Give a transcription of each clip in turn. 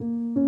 glasses.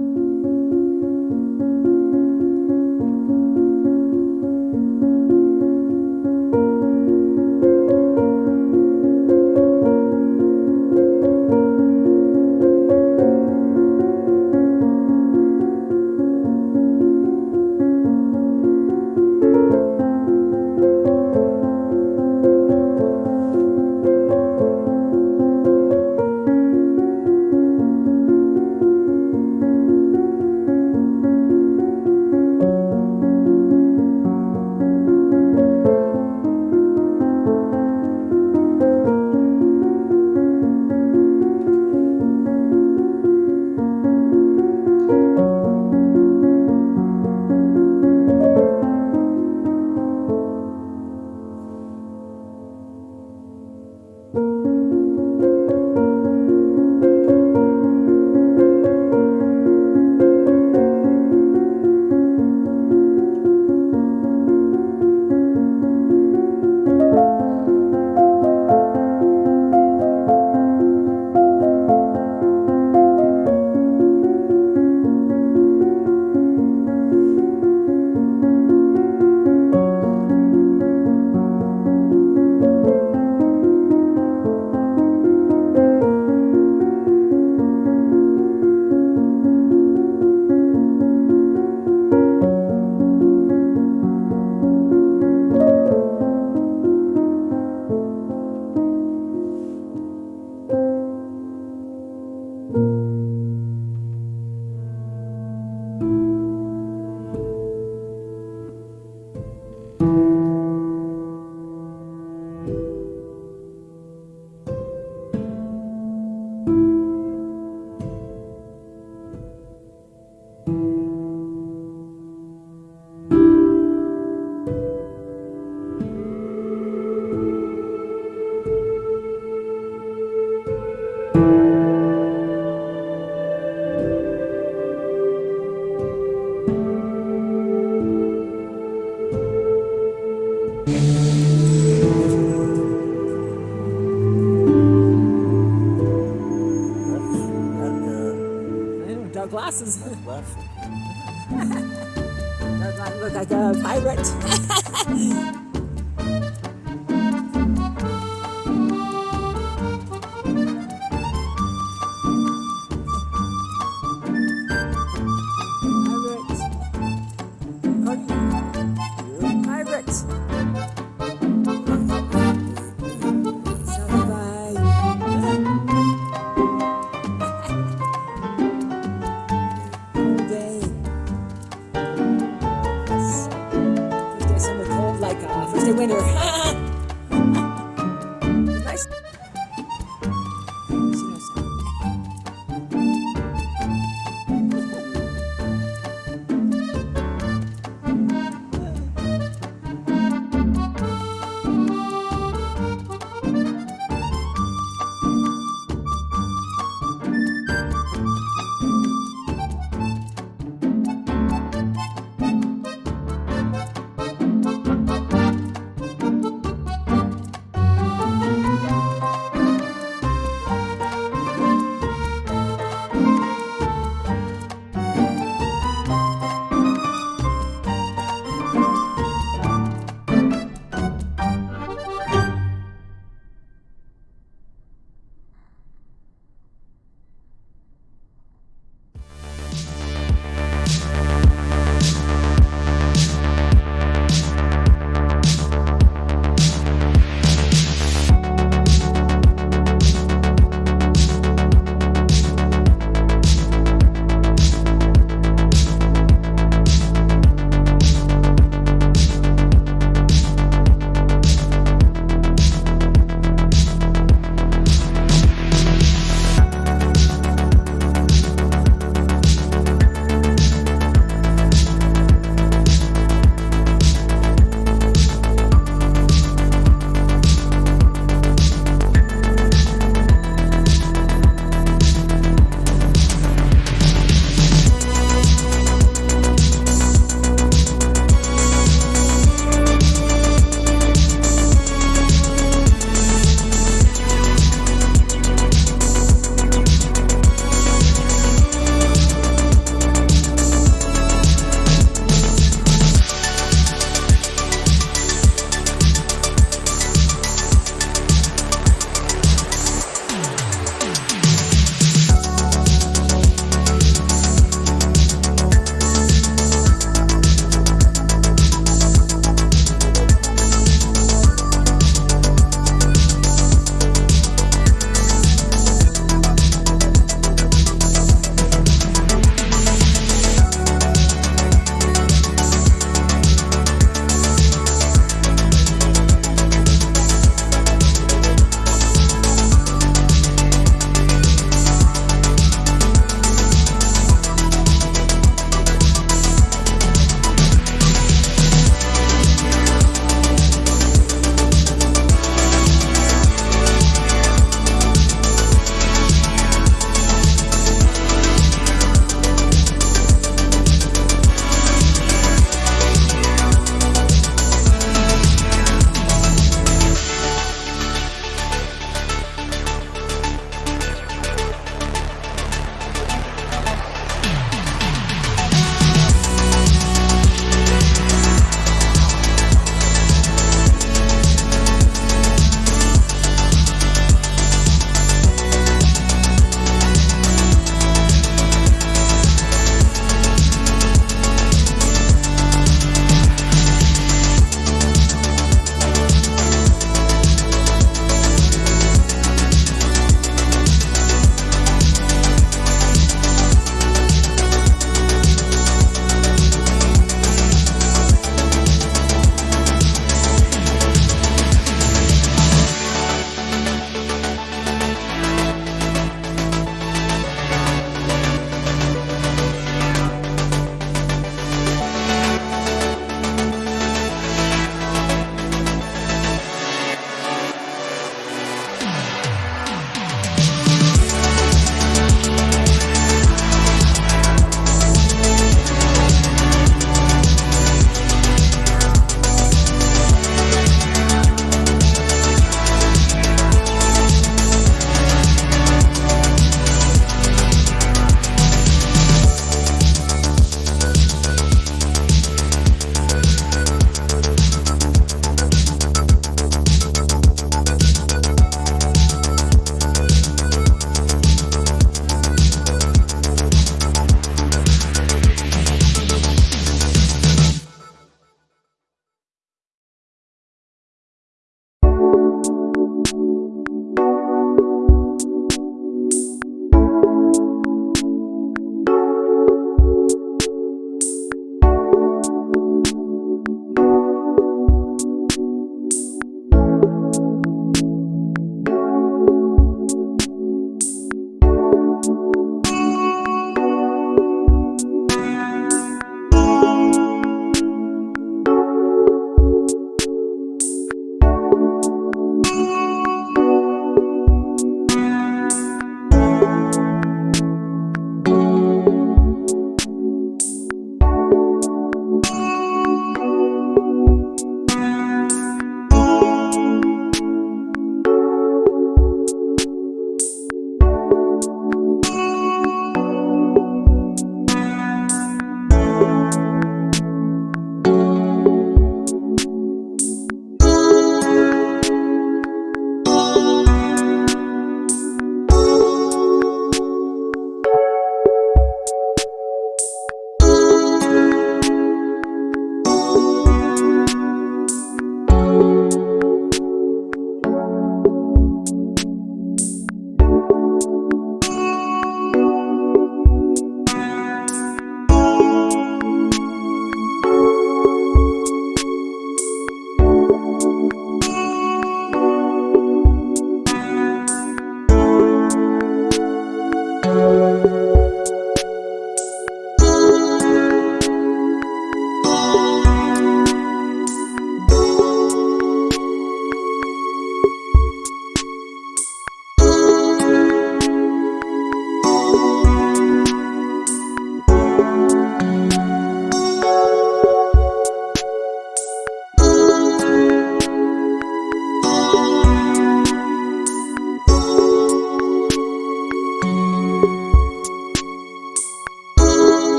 The winner.